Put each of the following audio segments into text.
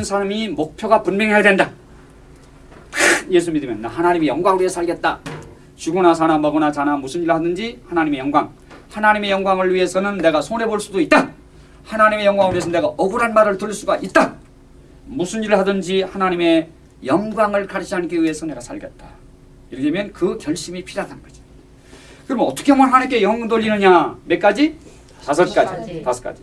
믿는 사람이 목표가 분명해야 된다. 예수 믿으면 나 하나님의 영광을 위해 살겠다. 죽으나 사나 먹으나 자나 무슨 일을 하든지 하나님의 영광. 하나님의 영광을 위해서는 내가 손해볼 수도 있다. 하나님의 영광을 위해서 내가 억울한 말을 들을 수가 있다. 무슨 일을 하든지 하나님의 영광을 가리지 않기 위해서 내가 살겠다. 이렇게 되면 그 결심이 필요하다는 거죠. 그럼 어떻게 하면 하나님께 영광 돌리느냐? 몇 가지? 다섯. 가지. 다섯 가지.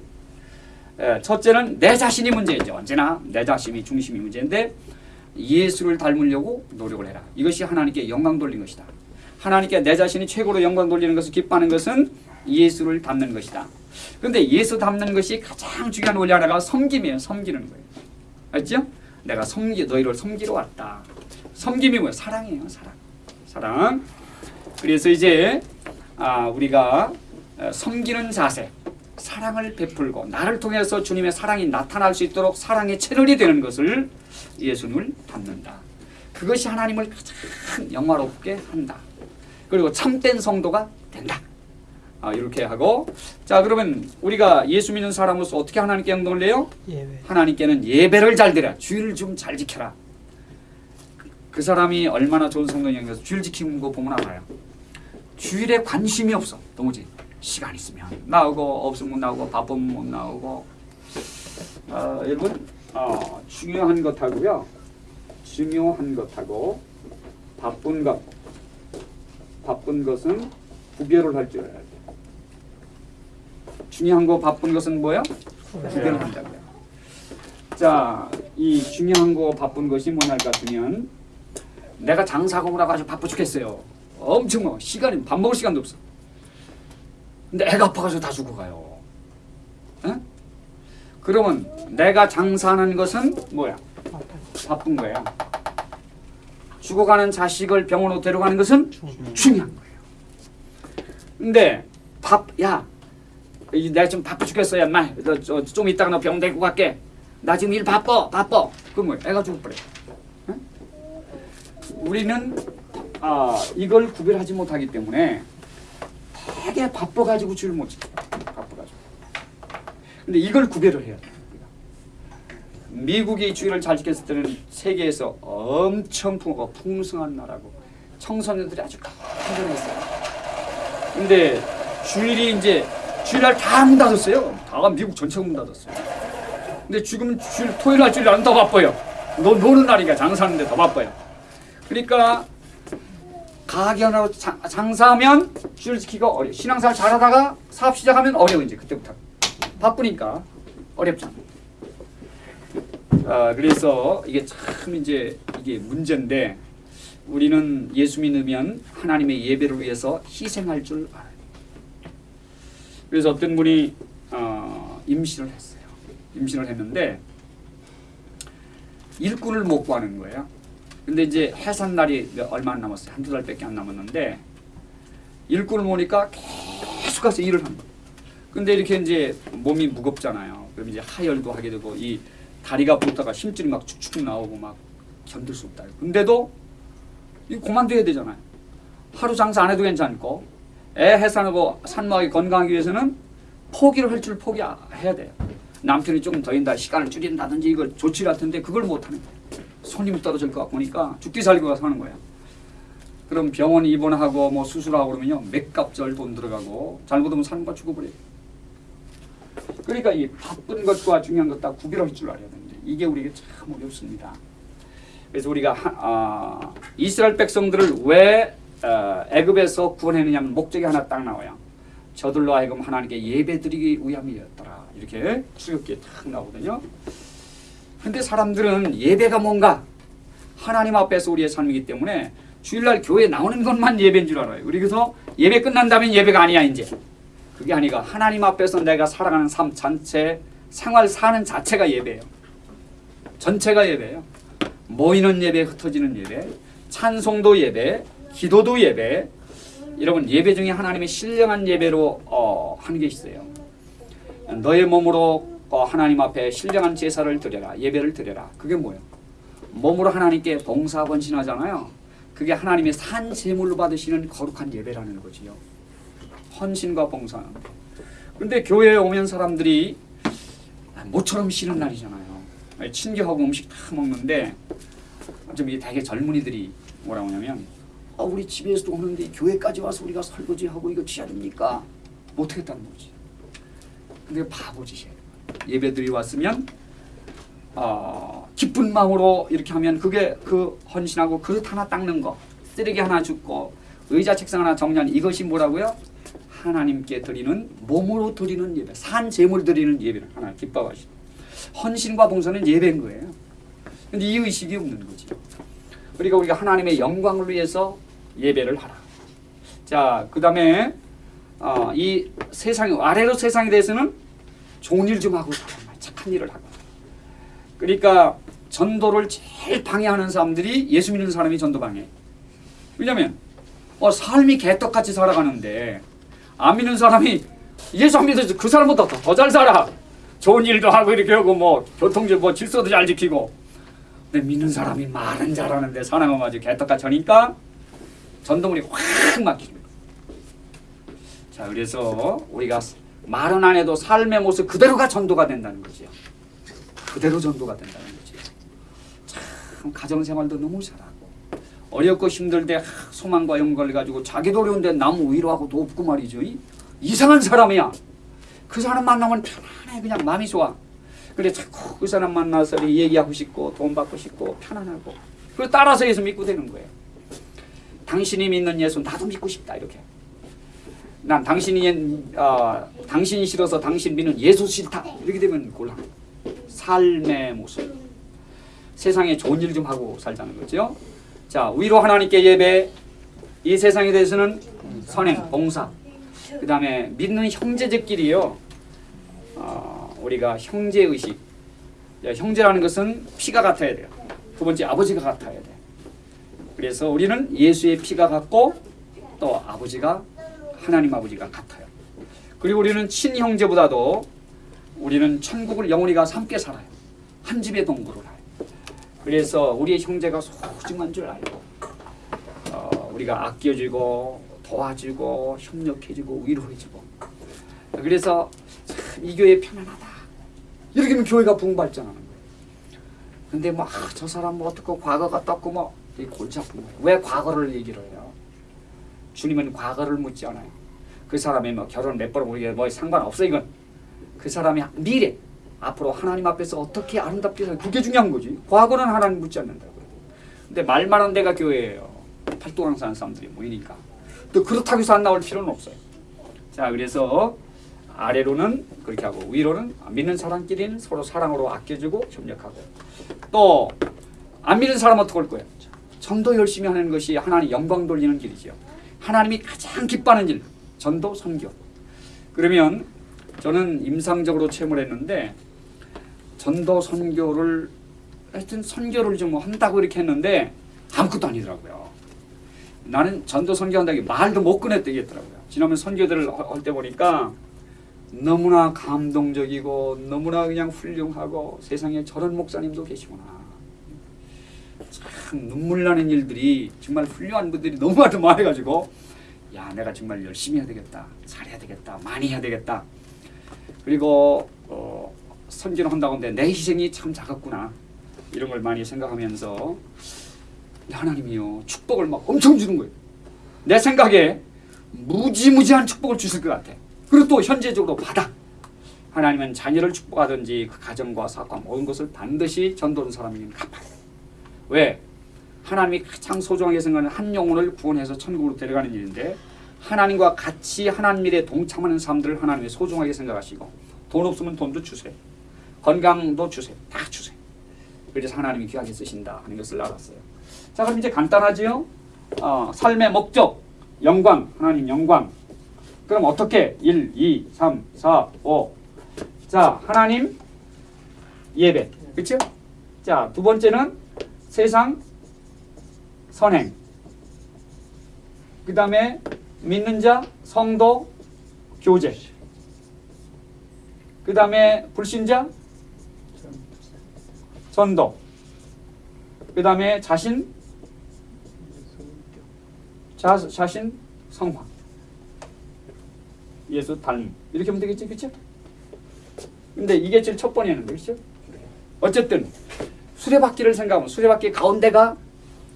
예, 첫째는 내 자신이 문제이죠. 언제나 내 자신이 중심이 문제인데 예수를 닮으려고 노력을 해라. 이것이 하나님께 영광 돌리는 것이다. 하나님께 내 자신이 최고로 영광 돌리는 것을 기뻐하는 것은 예수를 닮는 것이다. 그런데 예수 닮는 것이 가장 중요한 원리 하나가 섬김이에요. 섬기는 거예요. 알죠? 내가 섬기 너희를 섬기러 왔다. 섬김이 뭐예요? 사랑이에요. 사랑. 사랑. 그래서 이제 아, 우리가 어, 섬기는 자세, 사랑을 베풀고 나를 통해서 주님의 사랑이 나타날 수 있도록 사랑의 채널이 되는 것을 예수님을 닮는다. 그것이 하나님을 가장 영화롭게 한다. 그리고 참된 성도가 된다. 아, 이렇게 하고 자 그러면 우리가 예수 믿는 사람으로서 어떻게 하나님께 영광을 내요? 예외. 하나님께는 예배를 잘 드려 주의를 좀 잘 지켜라. 그- 그 사람이 얼마나 좋은 성도냐면서 주일 지키는 거 보면 알아요. 주일에 관심이 없어 도무지 시간 있으면 나오고 없으면 못 나오고 바쁘면 못 나오고 어, 여러분 어, 중요한 것하고요 중요한 것하고 바쁜 것 바쁜 것은 구별을 할 줄 알아야 돼. 중요한 거 바쁜 것은 뭐야? 구별을 한다고요. 자, 이 중요한 거 바쁜 것이 뭐냐 같으면 내가 장사하고 오라고 아주 바빠 죽겠어요. 엄청 뭐 시간이 밥 먹을 시간도 없어. 근데 애가 아파가지고 다 죽어가요. 에? 그러면 내가 장사하는 것은 뭐야? 바쁜 거야. 죽어가는 자식을 병원으로 데려가는 것은 중요한 거예요. 근데 밥, 야, 이 내가 좀 바빠 죽겠어, 야, 마. 너, 저, 좀 이따가 너 병원 데리고 갈게. 나 지금 일 바빠, 바빠. 그럼 뭐야? 애가. 응? 우리는 아, 이걸 구별하지 못하기 때문에 되게 바빠가지고 줄 못 지켜. 바빠가지고. 근데 이걸 구별을 해야 돼. 미국이 주의를 잘 지켰을 때는 세계에서 엄청 풍, 풍성한 나라고 청소년들이 아주 간절했어요. 근데 주일이 이제 주일날 다 문 닫았어요. 다 미국 전체가 문 닫았어요. 근데 지금 주일 토요일 날 주일 날은 더 바빠요. 노, 노는 날이니까 장사하는데 더 바빠요. 그러니까 장, 장사하면 지키고 어려. 신앙생활 잘하다가 사업 시작하면 어려워 이제 그때부터 바쁘니까 어렵잖아. 아, 그래서 이게 참 이제 이게 문제인데 우리는 예수 믿으면 하나님의 예배를 위해서 희생할 줄 알아요. 그래서 어떤 분이 어, 임신을 했어요. 임신을 했는데 일꾼을 못 구하는 거예요. 근데 이제 해산 날이 몇- 얼마 안 남았어요. 한두 달밖에 안 남았는데 일꾼을 모으니까 계속 가서 일을 한 거예요. 근데 이렇게 이제 몸이 무겁잖아요. 그럼 이제 하열도 하게 되고 이 다리가 붙다가 힘줄이 막 축축 나오고 막 견딜 수 없다. 근데도 이거 그만둬야 되잖아요. 하루 장사 안 해도 괜찮고 애 해산하고 산모하게 건강하기 위해서는 포기를 할 줄 포기해야 돼요. 남편이 조금 더 인다 시간을 줄인다든지 이거 조치 같은데 그걸 못하는 거예요. 손님이 떨어질 것 같고 보니까 죽기 살기가 사는 거예요. 그럼 병원 입원하고 뭐 수술하고 그러면요 맥값절 돈 들어가고 잘못하면 산모가 죽어버려요. 그러니까 이 바쁜 것과 중요한 것 다 구별할 줄 알아야 되는데 이게 우리에게 참 어렵습니다. 그래서 우리가 하, 아, 이스라엘 백성들을 왜 어, 애굽에서 구원했느냐면 목적이 하나 딱 나와요. 저들로 하여금 하나님께 예배드리기 위함이었더라. 이렇게 수렵기에 딱 나오거든요. 근데 사람들은 예배가 뭔가 하나님 앞에서 우리의 삶이기 때문에 주일날 교회 나오는 것만 예배인 줄 알아요. 그래서 예배 끝난다면 예배가 아니야 이제. 그게 아니가 하나님 앞에서 내가 살아가는 삶 전체 생활 사는 자체가 예배예요. 전체가 예배예요. 모이는 예배, 흩어지는 예배, 찬송도 예배, 기도도 예배. 여러분 예배 중에 하나님의 신령한 예배로 어, 하는 게 있어요. 너의 몸으로 어, 하나님 앞에 신령한 제사를 드려라, 예배를 드려라. 그게 뭐예요? 몸으로 하나님께 봉사 헌신하잖아요. 그게 하나님의 산 제물로 받으시는 거룩한 예배라는 거지요. 헌신과 봉사. 근데 교회에 오면 사람들이 모처럼 쉬는 날이잖아요. 친교하고 음식 다 먹는데 좀 이게 되게 젊은이들이 뭐라고 하냐면 아 우리 집에서도 오는데 교회까지 와서 우리가 설거지하고 이거 취해야 됩니까? 못하겠다는 거지. 근데 바보짓이에요. 예배들이 왔으면 어, 기쁜 마음으로 이렇게 하면 그게 그 헌신하고 그릇 하나 닦는 거 쓰레기 하나 줍고 의자 책상 하나 정리하는 이것이 뭐라고요? 하나님께 드리는 몸으로 드리는 예배 산 제물 드리는 예배를 하나 기뻐하시고 헌신과 봉사는 예배인 거예요. 근데 이 의식이 없는 거지. 그러니까 우리가 하나님의 영광을 위해서 예배를 하라. 자, 그 다음에 어, 이 세상 아래로 세상에 대해서는 좋은 일 좀 하고 살아라. 착한 일을 하고. 그러니까 전도를 제일 방해하는 사람들이 예수 믿는 사람이 전도 방해. 왜냐면 어, 삶이 개떡같이 살아가는데 안 믿는 사람이 예수 안 믿어서 그 사람보다 더 잘 살아. 좋은 일도 하고 이렇게 하고 뭐 교통질 뭐 질서도 잘 지키고. 근데 믿는 사람이 말은 잘하는데 사람은 아주 개떡같이 하니까 전도물이 확 막히는 거예요. 자 그래서 우리가 말은 안 해도 삶의 모습 그대로가 전도가 된다는 거죠. 그대로 전도가 된다는 거죠. 참 가정생활도 너무 잘하고 어렵고 힘들 때 하, 소망과 영광을 가지고 자기도 어려운데 남 위로하고도 없고 말이죠. 이, 이상한 사람이야. 그 사람 만나면 편안해 그냥 마음이 좋아. 그래 자꾸 그 사람 만나서 얘기하고 싶고 돈 받고 싶고 편안하고 그 따라서 예수 믿고 되는 거예요. 당신이 믿는 예수 나도 믿고 싶다 이렇게. 난 당신이 어, 당신이 싫어서 당신 믿는 예수 싫다 이렇게 되면 곤란. 삶의 모습. 세상에 좋은 일 좀 하고 살자는 거죠. 자 위로 하나님께 예배. 이 세상에 대해서는 선행, 봉사. 그 다음에 믿는 형제들끼리요. 어, 우리가 형제 의식. 형제라는 것은 피가 같아야 돼요. 두 번째 아버지가 같아야 돼. 그래서 우리는 예수의 피가 같고 또 아버지가 하나님 아버지가 같아요. 그리고 우리는 친형제보다도 우리는 천국을 영원히 가서 함께 살아요. 한 집의 동거를 해요. 그래서 우리의 형제가 소중한 줄 알고 어, 우리가 아껴주고 도와주고 협력해주고 위로해주고 그래서 참이 교회 편안하다. 이렇게 하면 교회가 붕발전하는 거예요. 근데 뭐 저 사람 뭐 어떻고 과거가 떴고 뭐이 골치 아픈 거예요. 왜 과거를 얘기를 해요? 주님은 과거를 묻지 않아요. 그 사람이 뭐 결혼 몇 번 우리가 뭐 상관없어 이건. 그 사람이 미래 앞으로 하나님 앞에서 어떻게 아름답게 살 그게 중요한 거지. 과거는 하나님 묻지 않는다고요. 근데 말만 한 데가 교회예요. 팔도강 사는 사람들이 모이니까. 또 그렇다고 해서 안 나올 필요는 없어요. 자 그래서 아래로는 그렇게 하고 위로는 믿는 사람끼리는 서로 사랑으로 아껴주고 협력하고 또 안 믿는 사람은 어떻게 할 거예요? 전도 열심히 하는 것이 하나님 영광 돌리는 길이죠. 하나님이 가장 기뻐하는 일 전도 선교. 그러면 저는 임상적으로 체험을 했는데 전도 선교를 하여튼 선교를 좀 한다고 이렇게 했는데 아무것도 아니더라고요. 나는 전도 선교한다기 말도 못 꺼냈다겠더라고요. 지난번 선교들을 할 때 보니까 너무나 감동적이고 너무나 그냥 훌륭하고 세상에 저런 목사님도 계시구나. 참 눈물 나는 일들이 정말 훌륭한 분들이 너무 많이 많아가지고 야 내가 정말 열심히 해야 되겠다 잘해야 되겠다 많이 해야 되겠다. 그리고 어, 선진을 한다고 하는데 내 희생이 참 작았구나. 이런 걸 많이 생각하면서 하나님이요 축복을 막 엄청 주는 거예요. 내 생각에 무지무지한 축복을 주실 것 같아. 그리고 또 현재적으로 받아. 하나님은 자녀를 축복하든지 그 가정과 사업과 모든 것을 반드시 전도하는 사람이면 갚아요 왜? 하나님이 가장 소중하게 생각하는 한 영혼을 구원해서 천국으로 데려가는 일인데 하나님과 같이 하나님 일에 동참하는 사람들을 하나님이 소중하게 생각하시고 돈 없으면 돈도 주세요. 건강도 주세요. 다 주세요. 그래서 하나님이 귀하게 쓰신다 하는 것을 알았어요. 자 그럼 이제 간단하지요? 어, 삶의 목적, 영광, 하나님 영광. 그럼 어떻게? 1, 2, 3, 4, 5. 자 하나님 예배. 그렇죠? 자두 번째는 세상 선행. 그 다음에 믿는 자, 성도, 교제. 그 다음에 불신자, 전도. 그 다음에 자신, 자, 자신, 성화. 예수 닮음. 이렇게 하면 되겠지, 그렇죠? 근데 이게 제일 첫 번이었는데, 그렇죠? 어쨌든 수레바퀴를 생각하면 수레바퀴 가운데가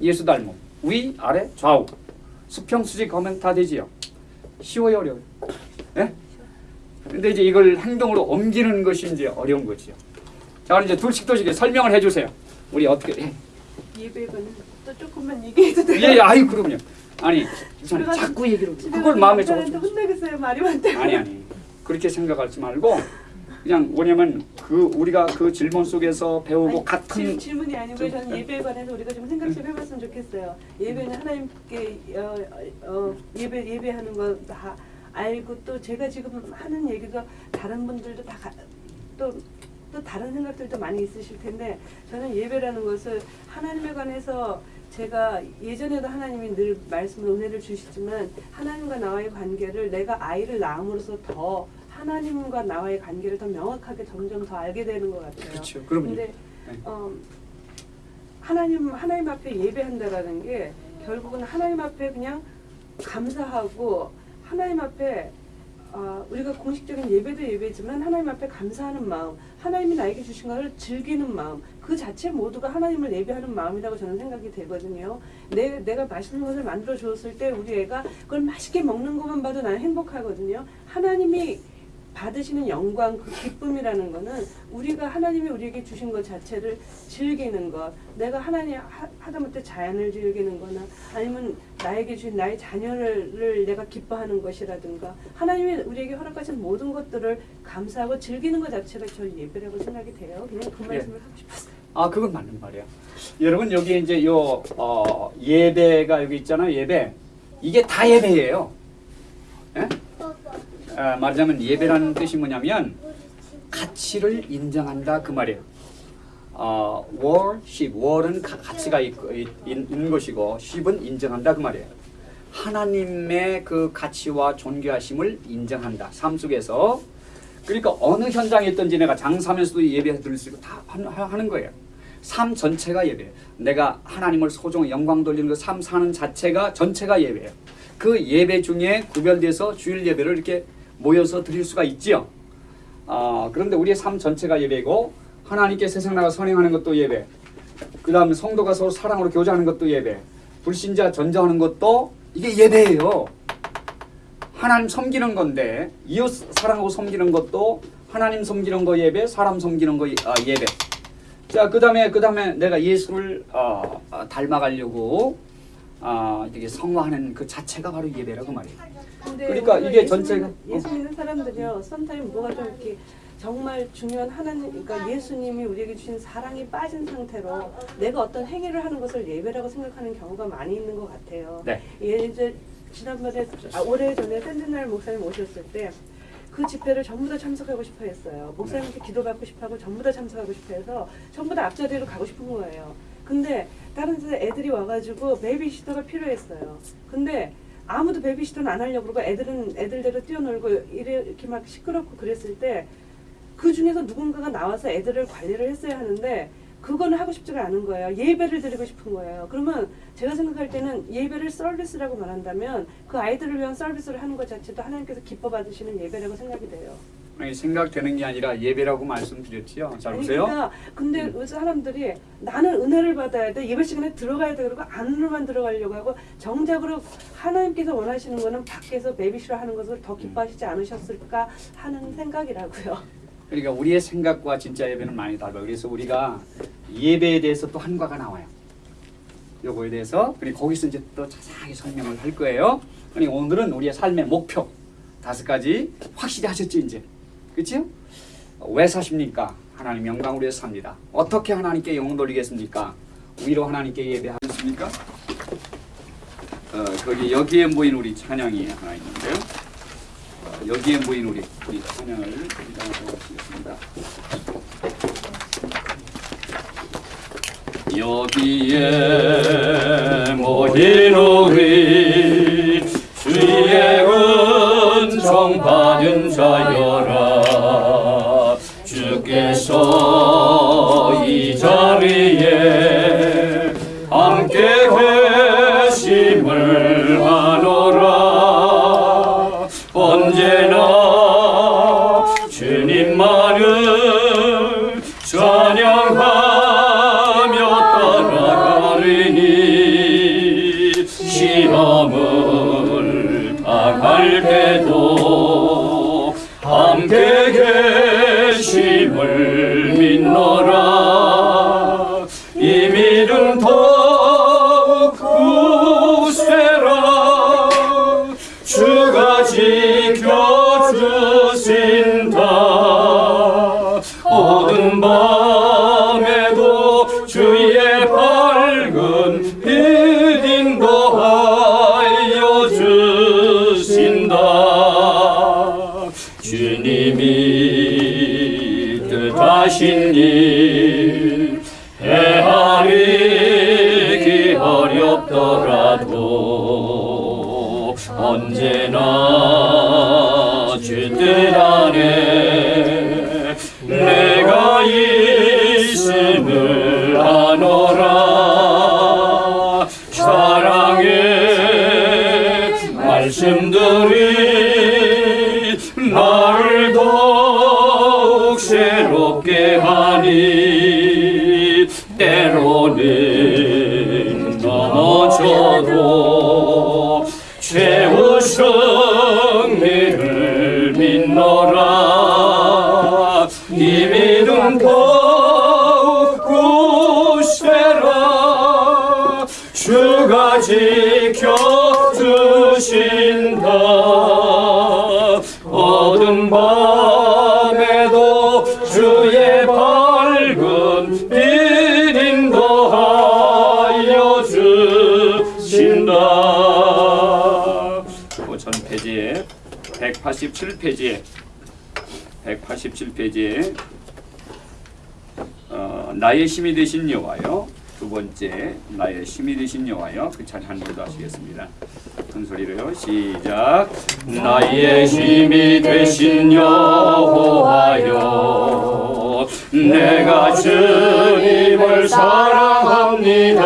예수 닮음 위 아래 좌우 수평 수직 하면 다 되지요. 쉬워요 어려워요? 예? 근데 이제 이걸 행동으로 옮기는 것이 이제 어려운 거지요. 자 그럼 이제 둘씩 둘씩 설명을 해주세요. 우리 어떻게 예. 예배는 또 조금만 얘기해도 돼요? 예, 예, 아유 그럼요. 아니 자꾸 얘기를 그걸 마음에 적어. 혼나겠어요 말이 많다고 아니 아니 그렇게 생각하지 말고 그냥 뭐냐면 그 우리가 그 질문 속에서 배우고 아니, 같은 질, 질문이 아니고 좀- 저는 예배에 관해서 우리가 좀 생각 좀 해봤으면 좋겠어요. 예배는 하나님께 어, 어, 예배 예배하는 거 다 알고 또 제가 지금 하는 얘기가 다른 분들도 다또 또 다른 생각들도 많이 있으실 텐데 저는 예배라는 것을 하나님에 관해서 제가 예전에도 하나님이 늘 말씀을 은혜를 주시지만 하나님과 나와의 관계를 내가 아이를 낳음으로써 더 하나님과 나와의 관계를 더 명확하게 점점 더 알게 되는 것 같아요. 그렇죠. 그럼요. 네. 어, 하나님 하나님 앞에 예배한다라는 게 결국은 하나님 앞에 그냥 감사하고 하나님 앞에 어, 우리가 공식적인 예배도 예배지만 하나님 앞에 감사하는 마음, 하나님이 나에게 주신 것을 즐기는 마음, 그 자체 모두가 하나님을 예배하는 마음이라고 저는 생각이 되거든요. 내, 내가 맛있는 것을 만들어 주었을 때 우리 애가 그걸 맛있게 먹는 것만 봐도 나는 행복하거든요. 하나님이 받으시는 영광, 그 기쁨이라는 거는 우리가 하나님이 우리에게 주신 것 자체를 즐기는 것, 내가 하나님 하, 하다못해 자연을 즐기는 거나 아니면 나에게 주신 나의 자녀를 내가 기뻐하는 것이라든가 하나님이 우리에게 허락하신 모든 것들을 감사하고 즐기는 것 자체가 저 예배라고 생각이 돼요. 그냥 그 예. 말씀을 하고 싶었어요. 아 그건 맞는 말이야. 여러분 여기 이제 요 어, 예배가 여기 있잖아요. 예배 이게 다 예배예요. 예? 아, 말하자면 예배라는 뜻이 뭐냐면 가치를 인정한다 그 말이에요. 어, worship, 가, 가치가 있, 있, 있는 것이고 ship은 인정한다 그 말이에요. 하나님의 그 가치와 존귀하심을 인정한다 삶 속에서 그러니까 어느 현장에 있든지 내가 장사하면서도 예배 드릴 수 있고 다 하- 하는 거예요. 삶 전체가 예배예요. 내가 하나님을 소중히 영광 돌리는 그 삶 사는 자체가 전체가 예배예요. 그 예배 중에 구별돼서 주일 예배를 이렇게 모여서 드릴 수가 있지요. 아, 그런데 우리의 삶 전체가 예배고 하나님께 세상 나가 선행하는 것도 예배. 그 다음에 성도가 서로 사랑으로 교제하는 것도 예배. 불신자 전자하는 것도 이게 예배예요. 하나님 섬기는 건데 이웃 사랑하고 섬기는 것도 하나님 섬기는 거 예배, 사람 섬기는 거 예- 아, 예배. 자, 그 다음에 그 다음에 내가 예수를 어, 어, 닮아가려고 아, 이게 성화하는 그 자체가 바로 예배라고 말이에요. 그러니까 이게 전체가- 믿는- 예수 믿는 사람들이요. 썸타임 뭐가 좀 이렇게 정말 중요한 하나님, 그러니까 예수님이 우리에게 주신 사랑이 빠진 상태로 내가 어떤 행위를 하는 것을 예배라고 생각하는 경우가 많이 있는 것 같아요. 네. 예전 지난번에 아, 올해 전에 샌드날 목사님 오셨을 때. 그 집회를 전부 다 참석하고 싶어 했어요. 목사님께 기도받고 싶어 하고 전부 다 참석하고 싶어 해서 전부 다 앞자리로 가고 싶은 거예요. 근데 다른 데서 애들이 와가지고 베이비시터가 필요했어요. 근데 아무도 베이비시터는 안 하려고 그러고 애들은 애들대로 뛰어놀고 이렇게 막 시끄럽고 그랬을 때 그 중에서 누군가가 나와서 애들을 관리를 했어야 하는데 그거는 하고 싶지가 않은 거예요. 예배를 드리고 싶은 거예요. 그러면 제가 생각할 때는 예배를 서비스라고 말한다면 그 아이들을 위한 서비스를 하는 것 자체도 하나님께서 기뻐 받으시는 예배라고 생각이 돼요. 생각되는 게 아니라 예배라고 말씀드렸지요. 잘 보세요. 그러니까 근데 음. 요새 사람들이 나는 은혜를 받아야 돼 예배 시간에 들어가야 돼 그러고 안으로만 들어가려고 하고 정작으로 하나님께서 원하시는 거는 밖에서 베이비시로 하는 것을 더 기뻐하시지 않으셨을까 하는 생각이라고요. 그러니까 우리의 생각과 진짜 예배는 많이 달라요. 그래서 우리가 예배에 대해서 또 한과가 나와요. 요거에 대해서 그리고 거기서 이제 또 자세하게 설명을 할 거예요. 그러니까 오늘은 우리의 삶의 목표 다섯 가지 확실히 하셨죠 이제, 그렇죠? 왜 사십니까? 하나님 영광을 위해서 삽니다. 어떻게 하나님께 영광 돌리겠습니까? 위로 하나님께 예배하겠습니까? 어, 거기 여기에 모인 우리 찬양이 하나 있는데요. 어, 여기에 모인 우리 우리 찬양을 하겠습니다. 여기에 모인 우리 주의 은총 받은 자여라 주께서 이 자리에 함께 계심을 하노 언제 187페이지에 187페이지에 어, 나의 힘이 되신 여호와요 두 번째 나의 힘이 되신 여호와요 그 차례 한번 더 하시겠습니다. 큰 소리로요. 시작. 나의 힘이 되신 여호와여 내가 주님을 사랑합니다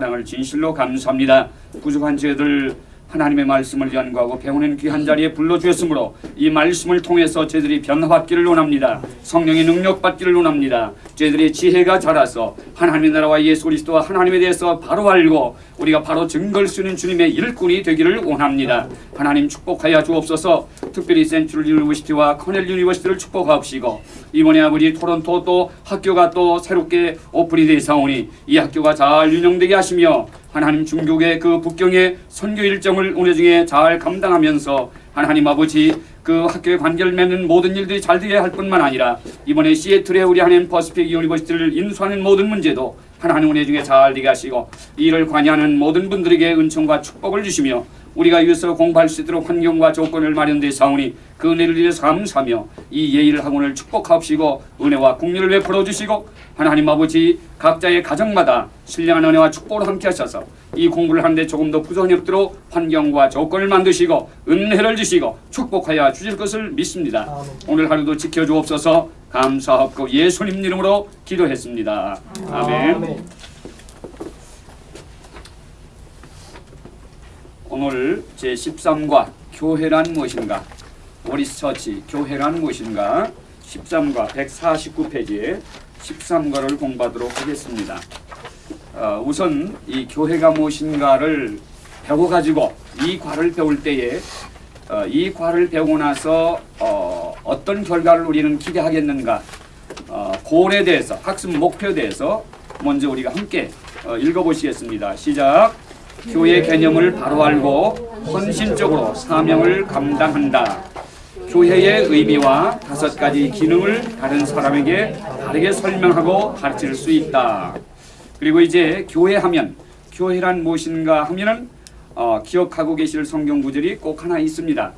사랑을 진실로 감사합니다. 부족한 저희들 하나님의 말씀을 연구하고 배우는 귀한 자리에 불러주셨으므로 이 말씀을 통해서 저희들이 변화받기를 원합니다. 성령의 능력 받기를 원합니다. 저희들의 지혜가 자라서 하나님의 나라와 예수 그리스도와 하나님에 대해서 바로 알고 우리가 바로 증거를 쓰는 주님의 일꾼이 되기를 원합니다. 하나님 축복하여 주옵소서. 특별히 Central University와 커넬 University를 축복하옵시고 이번에 아버지 토론토 또 학교가 또 새롭게 오픈이 되사오니 이 학교가 잘 운영되게 하시며 하나님 중국의 그 북경의 선교 일정을 은혜 중에 잘 감당하면서 하나님 아버지 그 학교에 관계를 맺는 모든 일들이 잘 되게 할 뿐만 아니라 이번에 시애틀에 우리 하나님 Pacific University를 인수하는 모든 문제도 하나님 은혜 중에 잘 되게 하시고 이 일을 관여하는 모든 분들에게 은총과 축복을 주시며 우리가 이것을 공부할 수 있도록 환경과 조건을 마련되 사오니 그 은혜를 위해서 감사하며 이 예의를 학원을 축복하옵시고 은혜와 국리를 베풀어 주시고 하나님 아버지 각자의 가정마다 신령한 은혜와 축복을 함께 하셔서 이 공부를 하는데 조금 더 부족함이 없도록 환경과 조건을 만드시고 은혜를 주시고 축복하여 주실 것을 믿습니다. 오늘 하루도 지켜주옵소서 감사하고 예수님 이름으로 기도했습니다. 아멘. 오늘 제 13과 교회란 무엇인가? 오리스처치 교회란 무엇인가? 13과 149페이지에 13과를 공부하도록 하겠습니다. 어, 우선 이 교회가 무엇인가를 배워가지고 이 과를 배울 때에 어, 이 과를 배우고 나서 어, 어떤 결과를 우리는 기대하겠는가 어, 고에 대해서 학습 목표에 대해서 먼저 우리가 함께 어, 읽어보시겠습니다. 시작. 교회 개념을 바로 알고 헌신적으로 사명을 감당한다. 교회의 의미와 다섯 가지 기능을 다른 사람에게 다르게 설명하고 가르칠 수 있다. 그리고 이제 교회 하면 교회란 무엇인가 하면은 어, 기억하고 계실 성경 구절이 꼭 하나 있습니다.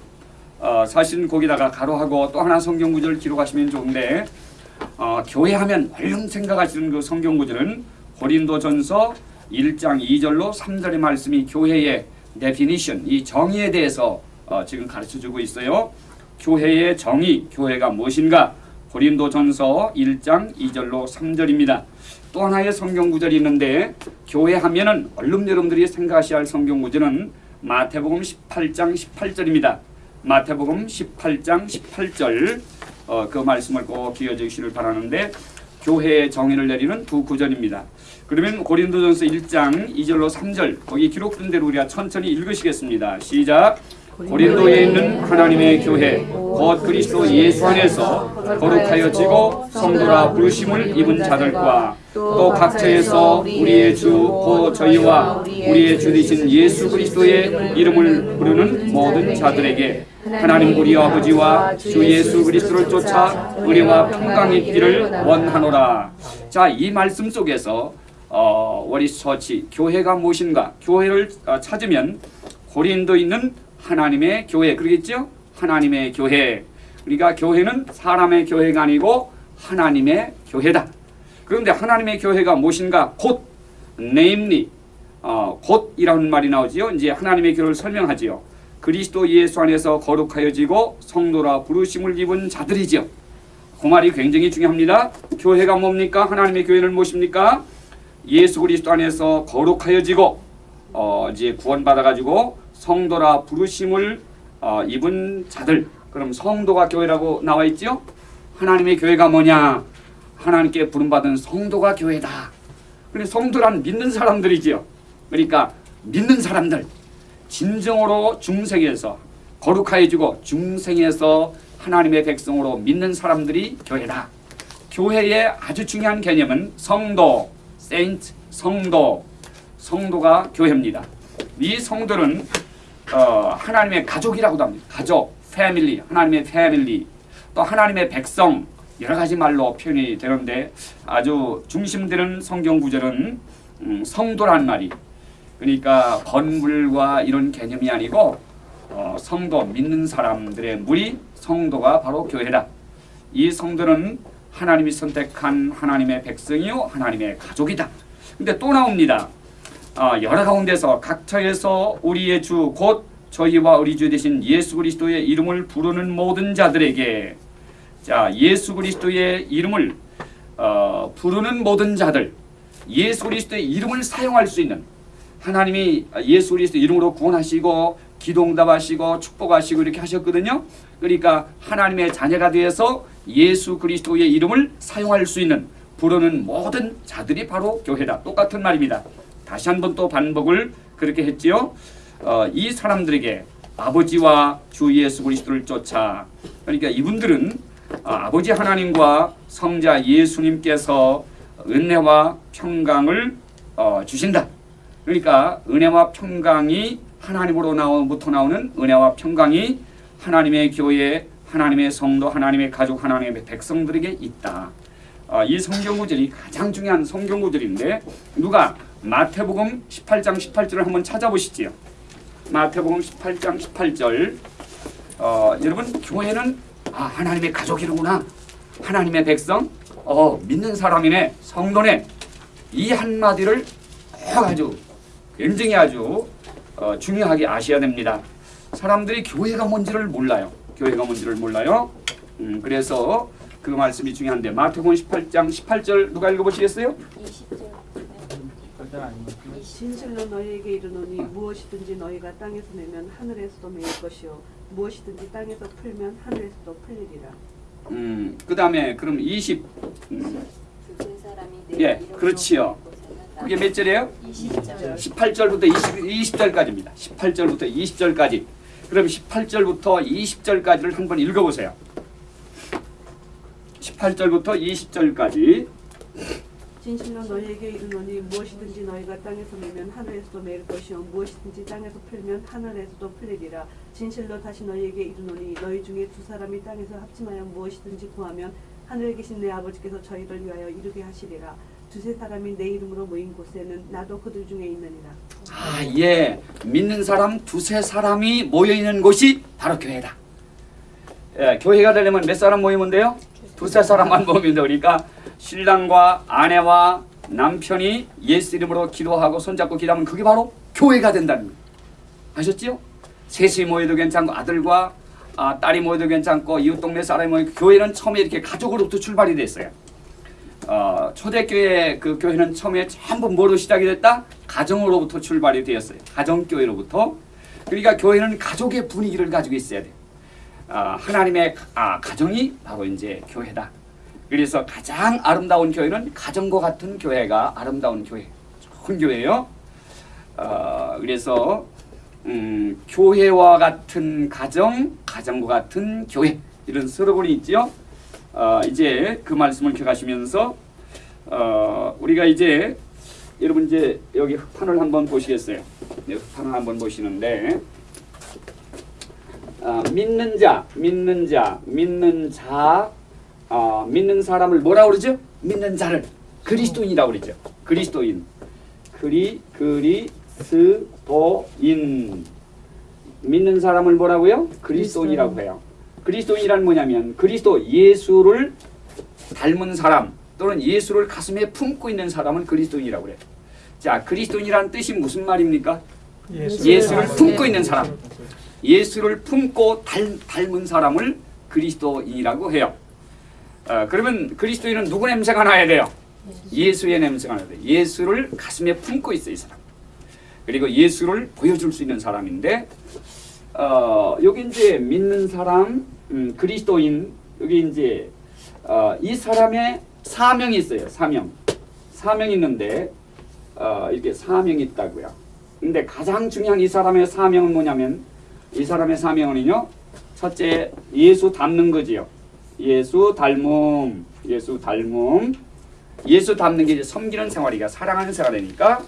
어, 사실은 거기다가 가로하고 또 하나 성경 구절 기록하시면 좋은데 어, 교회 하면 얼른 생각하시는 그 성경 구절은 고린도전서 1장 2절로 3절의 말씀이 교회의 definition 이 정의에 대해서 어, 지금 가르쳐 주고 있어요. 교회의 정의, 교회가 무엇인가? 고린도 전서 1장 2절로 3절입니다. 또 하나의 성경 구절이 있는데 교회 하면은 얼른 여러분들이 생각하셔야 할 성경 구절은 마태복음 18장 18절입니다. 마태복음 18장 18절 어, 그 말씀을 꼭 기억해 주시길 바라는데 교회의 정의를 내리는 두 구절입니다. 그러면 고린도전서 1장 2절로 3절 거기 기록된 대로 우리가 천천히 읽으시겠습니다. 시작. 고린도에 있는 하나님의 교회 곧 그리스도 예수 안에서 거룩하여 지고 성도라 부르심을 입은 자들과 또 각처에서 우리의 주 곧 저희와 우리의 주 되신 예수 그리스도의 이름을 부르는 모든 자들에게 하나님 우리 아버지와 주 예수 그리스도를 쫓아 은혜와 평강이 있기를 원하노라. 자, 이 말씀 속에서 어, 워리 처치 교회가 무엇인가? 교회를 어, 찾으면 고린도 있는 하나님의 교회 그러겠죠? 하나님의 교회. 우리가 교회는 사람의 교회가 아니고 하나님의 교회다. 그런데 하나님의 교회가 무엇인가? 곧 namely 어, 곧이라는 말이 나오지요. 이제 하나님의 교회를 설명하지요. 그리스도 예수 안에서 거룩하여지고 성도라 부르심을 입은 자들이지요. 그 말이 굉장히 중요합니다. 교회가 뭡니까? 하나님의 교회는 무엇입니까? 예수 그리스도 안에서 거룩하여지고 어, 이제 구원받아 가지고 성도라 부르심을 어, 입은 자들. 그럼 성도가 교회라고 나와 있지요? 하나님의 교회가 뭐냐? 하나님께 부름받은 성도가 교회다. 그래 성도란 믿는 사람들이지요. 그러니까 믿는 사람들 진정으로 중생에서 거룩하여지고 중생에서 하나님의 백성으로 믿는 사람들이 교회다. 교회의 아주 중요한 개념은 성도, saint, 성도, 성도가 교회입니다. 이 성도는 어, 하나님의 가족이라고도 합니다. 가족, 패밀리, 하나님의 패밀리, 또 하나님의 백성 여러 가지 말로 표현이 되는데 아주 중심되는 성경 구절은 음, 성도란 말이 그러니까 건물과 이런 개념이 아니고 어, 성도 믿는 사람들의 무리 성도가 바로 교회다. 이 성도는 하나님이 선택한 하나님의 백성이요 하나님의 가족이다. 근데 또 나옵니다. 아, 여러 가운데서 각처에서 우리의 주 곧 저희와 우리 주 되신 예수 그리스도의 이름을 부르는 모든 자들에게 자 예수 그리스도의 이름을 어, 부르는 모든 자들 예수 그리스도의 이름을 사용할 수 있는 하나님이 예수 그리스도 이름으로 구원하시고 기도응답하시고 축복하시고 이렇게 하셨거든요. 그러니까 하나님의 자녀가 되어서 예수 그리스도의 이름을 사용할 수 있는 부르는 모든 자들이 바로 교회다. 똑같은 말입니다. 다시 한번 또 반복을 그렇게 했지요. 어, 이 사람들에게 아버지와 주 예수 그리스도를 쫓아 그러니까 이분들은 아, 아버지 하나님과 성자 예수님께서 은혜와 평강을 어, 주신다. 그러니까 은혜와 평강이 하나님으로 나오부터 나오는 은혜와 평강이 하나님의 교회, 하나님의 성도, 하나님의 가족, 하나님의 백성들에게 있다. 어, 이 성경 구절이 가장 중요한 성경 구절인데 누가 마태복음 18장 18절을 한번 찾아보시지요. 마태복음 18장 18절. 어, 여러분 교회는 아, 하나님의 가족이로구나. 하나님의 백성. 어, 믿는 사람이네. 성도네. 이 한마디를 꼭 아주 굉장히 아주 어, 중요하게 아셔야 됩니다. 사람들이 교회가 뭔지를 몰라요. 교회가 뭔지를 몰라요. 음, 그래서 그 말씀이 중요한데 마태복음 18장 18절 누가 읽어보시겠어요? 20절. 진실로 너희에게 이르노니 무엇이든지 너희가 땅에서 내면 하늘에서도 메일 것이요 무엇이든지 땅에서 풀면 하늘에서도 풀리리라. 음, 그 다음에 그럼 20 음, 예, 그렇지요. 그게 몇 절이에요? 20절. 18절부터 20, 20절까지입니다. 18절부터 20절까지. 그럼 18절부터 20절까지를 한번 읽어보세요. 18절부터 20절까지. 진실로 너희에게 이르노니 무엇이든지 너희가 땅에서 매면 하늘에서도 매일 것이요 무엇이든지 땅에서 풀면 하늘에서도 풀리리라. 진실로 다시 너희에게 이르노니 너희 중에 두 사람이 땅에서 합심하여 무엇이든지 구하면 하늘에 계신 내 아버지께서 저희를 위하여 이루게 하시리라 두세 사람이 내 이름으로 모인 곳에는 나도 그들 중에 있느니라 아, 예. 믿는 사람 두세 사람이 모여 있는 곳이 바로 교회다. 예, 교회가 되려면 몇 사람 모이면 돼요? 두세 사람만 모이면 돼. 그러니까 신랑과 아내와 남편이 예수 이름으로 기도하고 손잡고 기도하면 그게 바로 교회가 된다는 거예요. 아셨지요? 셋이 모여도 괜찮고 아들과 아, 딸이 모여도 괜찮고 이웃 동네 사람이 모여 교회는 처음에 이렇게 가족으로부터 출발이 됐어요. 어, 초대교회 그 교회는 처음에 전부 뭐로 시작이 됐다? 가정으로부터 출발이 되었어요. 가정교회로부터. 그러니까 교회는 가족의 분위기를 가지고 있어야 돼요. 아, 하나님의 아, 가정이 바로 이제 교회다. 그래서 가장 아름다운 교회는 가정과 같은 교회가 아름다운 교회, 좋은 교회예요. 어, 그래서 음, 교회와 같은 가정, 가정과 같은 교회 이런 슬로건이 있지요. 어, 이제 그 말씀을 기억하시면서 어, 우리가 이제 여러분 이제 여기 흑판을 한번 보시겠어요. 네, 흑판을 한번 보시는데 어, 믿는 자, 믿는 자, 믿는 자, 어, 믿는 사람을 뭐라 그러죠? 믿는 자를 그리스도인이라고 그러죠. 그리스도인, 그리 그리스도인 믿는 사람을 뭐라고요? 그리스도인이라고 해요. 그리스도인이란 뭐냐면 그리스도 예수를 닮은 사람 또는 예수를 가슴에 품고 있는 사람은 그리스도인이라고 그래요. 자, 그리스도인이라는 뜻이 무슨 말입니까? 예수를 품고 있는 사람. 예수를 품고 닮, 닮은 사람을 그리스도인이라고 해요. 어, 그러면 그리스도인은 누구 냄새가 나야 돼요? 예수의 냄새가 나야 돼요. 예수를 가슴에 품고 있어 이 사람. 그리고 예수를 보여줄 수 있는 사람인데 어, 여기 이제 믿는 사람, 음, 그리스도인 여기 이제 어, 이 사람의 사명이 있어요. 사명, 사명이 있는데 어, 이렇게 사명이 있다고요. 근데 가장 중요한 이 사람의 사명은 뭐냐면 이 사람의 사명은요. 첫째 예수 닮는 거지요. 예수 닮음, 예수 닮음, 예수 닮는 게 이제 섬기는 생활이가 사랑하는 생활이니까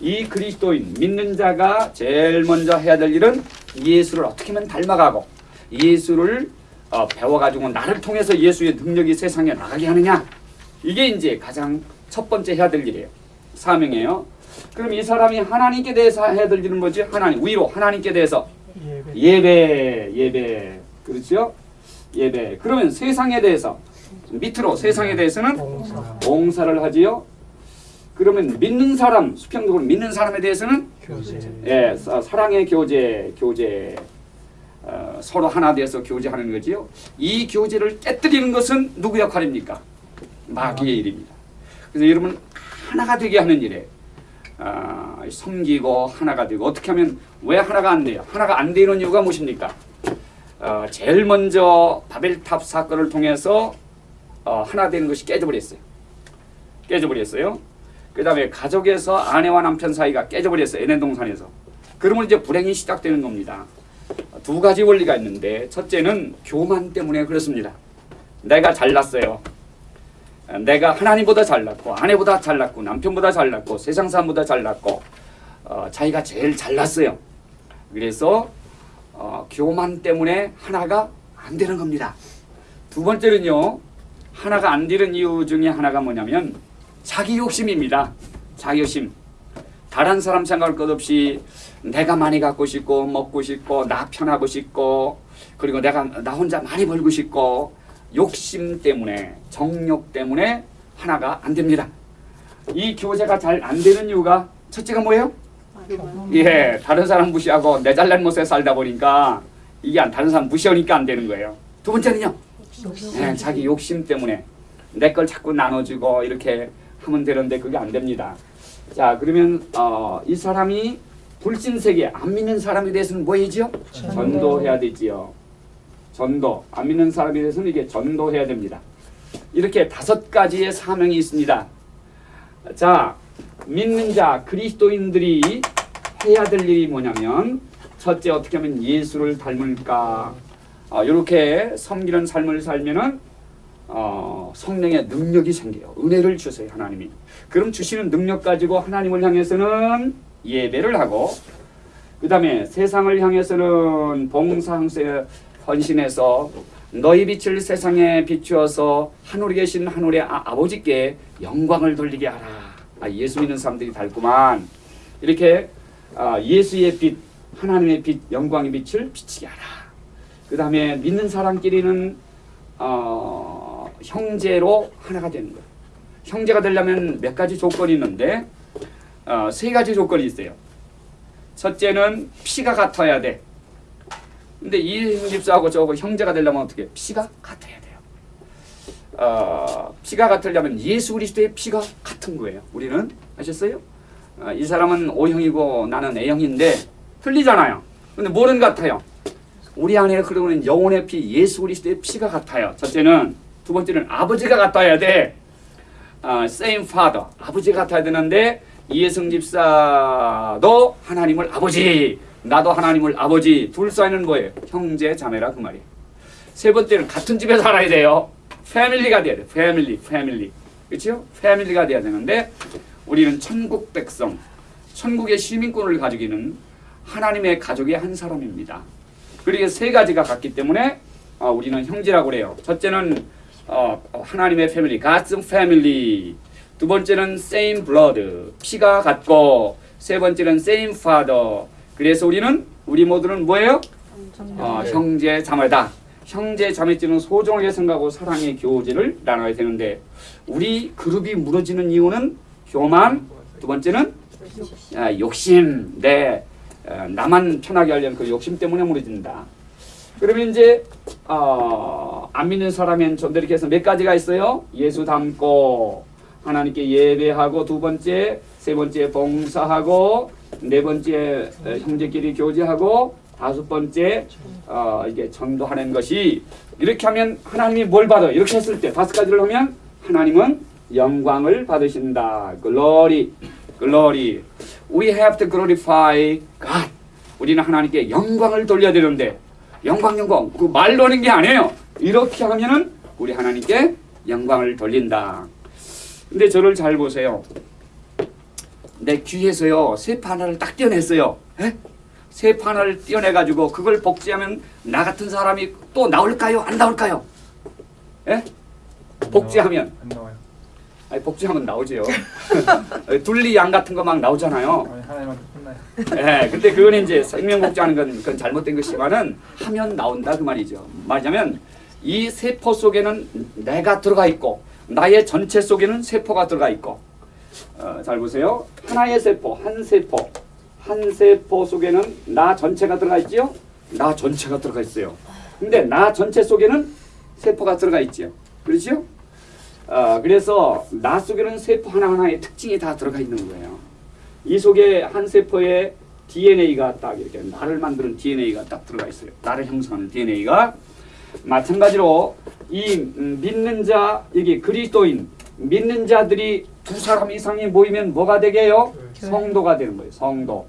이 그리스도인 믿는 자가 제일 먼저 해야 될 일은 예수를 어떻게 하면 닮아가고 예수를 어, 배워가지고 나를 통해서 예수의 능력이 세상에 나가게 하느냐? 이게 이제 가장 첫 번째 해야 될 일이에요. 사명이에요. 그럼 이 사람이 하나님께 대해서 해야 될 일은 뭐지? 하나님 위로 하나님께 대해서? 예배. 예배 그렇죠? 예배. 그러면 세상에 대해서 밑으로 세상에 대해서는 봉사를 하지요? 그러면 믿는 사람 수평적으로 믿는 사람에 대해서는? 예, 사- 사랑의 교제, 교제 어, 서로 하나 되어서 교제하는 거지요. 이 교제를 깨뜨리는 것은 누구 역할입니까? 마귀의 일입니다. 그래서 여러분 하나가 되게 하는 일에 아, 섬기고 하나가 되고 어떻게 하면 왜 하나가 안 돼요? 하나가 안 되는 이유가 무엇입니까? 어, 제일 먼저 바벨탑 사건을 통해서 어, 하나 되는 것이 깨져버렸어요. 깨져버렸어요. 그 다음에 가족에서 아내와 남편 사이가 깨져버렸어요. 에덴 동산에서. 그러면 이제 불행이 시작되는 겁니다. 두 가지 원리가 있는데 첫째는 교만 때문에 그렇습니다. 내가 잘났어요. 내가 하나님보다 잘났고 아내보다 잘났고 남편보다 잘났고 세상 사람보다 잘났고 어, 자기가 제일 잘났어요. 그래서 어, 교만 때문에 하나가 안 되는 겁니다. 두 번째는요. 하나가 안 되는 이유 중에 하나가 뭐냐면 자기 욕심입니다. 자기 욕심. 다른 사람 생각할 것 없이 내가 많이 갖고 싶고 먹고 싶고 나 편하고 싶고 그리고 내가 나 혼자 많이 벌고 싶고 욕심 때문에 정욕 때문에 하나가 안 됩니다. 이 교제가 잘 안 되는 이유가 첫째가 뭐예요? 예, 다른 사람 무시하고 내 잘난 모습에 살다 보니까 이게 안 다른 사람 무시하니까 안 되는 거예요. 두 번째는요. 예, 자기 욕심 때문에 내 걸 자꾸 나눠주고 이렇게 하면 되는데 그게 안 됩니다. 자 그러면 어, 이 사람이 불신세계 안 믿는 사람에 대해서는 뭐 해야지요? 전도해야 되지요. 전도 안 믿는 사람에 대해서는 이게 전도해야 됩니다. 이렇게 다섯 가지의 사명이 있습니다. 자 믿는 자 그리스도인들이 해야 될 일이 뭐냐면 첫째 어떻게 하면 예수를 닮을까? 어, 이렇게 섬기는 삶을 살면은 어, 성령의 능력이 생겨요. 은혜를 주세요 하나님이. 그럼 주시는 능력 가지고 하나님을 향해서는 예배를 하고 그 다음에 세상을 향해서는 봉사항세 헌신해서 너희 빛을 세상에 비추어서 하늘에 계신 하늘의 아, 아버지께 영광을 돌리게 하라. 아, 예수 믿는 사람들이 닮구만. 이렇게 아, 예수의 빛, 하나님의 빛, 영광의 빛을 비치게 하라. 그 다음에 믿는 사람끼리는 어, 형제로 하나가 되는 거예요. 형제가 되려면 몇 가지 조건이 있는데 어, 세 가지 조건이 있어요. 첫째는 피가 같아야 돼. 근데 이 집사하고 저하고 형제가 되려면 어떻게? 피가 같아야 돼요. 어, 피가 같으려면 예수 그리스도의 피가 같은 거예요. 우리는 아셨어요? 어, 이 사람은 O형이고 나는 A형인데 틀리잖아요. 근데 뭐는 같아요? 우리 안에 흐르는 영혼의 피, 예수 그리스도의 피가 같아요. 첫째는 두 번째는 아버지가 같아야 돼. 아, same father, 아버지 같아야 되는데 이해성 집사도 하나님을 아버지, 나도 하나님을 아버지. 둘 사이는 뭐예요? 형제, 자매라 그 말이에요. 세 번째는 같은 집에 살아야 돼요. 패밀리가 돼야 돼. 패밀리, 패밀리. 그렇죠? 패밀리가 돼야 되는데 우리는 천국 백성, 천국의 시민권을 가지고 있는 하나님의 가족의 한 사람입니다. 그리고 세 가지가 같기 때문에 어, 우리는 형제라고 그래요. 첫째는 어, 하나님의 패밀리, God's family. 두 번째는 same blood, 피가 같고 세 번째는 same father. 그래서 우리는 우리 모두는 뭐예요? 어, 형제 자매다. 형제 자매끼리는 소중하게 생각하고 사랑의 교제를 나눠야 되는데 우리 그룹이 무너지는 이유는 교만, 두 번째는 아, 욕심, 네, 어, 나만 편하게 하려는 그 욕심 때문에 무너진다. 그러면 이제 어, 안 믿는 더 이렇게 해서 몇 가지가 있어요. 예수 닮고 하나님께 예배하고 두 번째, 세 번째 봉사하고 네 번째 어, 형제끼리 교제하고 다섯 번째 어, 이게 전도하는 것이 이렇게 하면 하나님이 뭘 받아요? 이렇게 했을 때 다섯 가지를 하면 하나님은 영광을 받으신다. Glory, glory. We have to glorify God. 우리는 하나님께 영광을 돌려야 되는데 영광 영광 그 말로 하는 게 아니에요. 이렇게 하면은 우리 하나님께 영광을 돌린다. 근데 저를 잘 보세요. 내 귀에서요 세파 하나를 딱 떼어냈어요. 에? 세파 하나를 떼어내가지고 그걸 복제하면 나 같은 사람이 또 나올까요? 안 나올까요? 에? 복제하면 안 나와요. 아니 복제하면 나오지요. 둘리 양 같은 거 막 나오잖아요. 아니 하 혼나요. 예, 근데 그건 이제 생명 복제하는 건 그건 잘못된 것이지만은 하면 나온다 그 말이죠. 말하자면 이 세포 속에는 내가 들어가 있고 나의 전체 속에는 세포가 들어가 있고 어, 잘 보세요. 하나의 세포, 한 세포, 한 세포 속에는 나 전체가 들어가 있지요. 나 전체가 들어가 있어요. 근데 나 전체 속에는 세포가 들어가 있지요. 그렇지요? 어, 그래서 나 속에는 세포 하나하나의 특징이 다 들어가 있는 거예요. 이 속에 한 세포에 DNA가 딱 이렇게 나를 만드는 DNA가 딱 들어가 있어요. 나를 형성하는 DNA가 마찬가지로 이 음, 믿는 자 여기 그리스도인 믿는 자들이 두 사람 이상이 모이면 뭐가 되게요? 성도가 되는 거예요. 성도.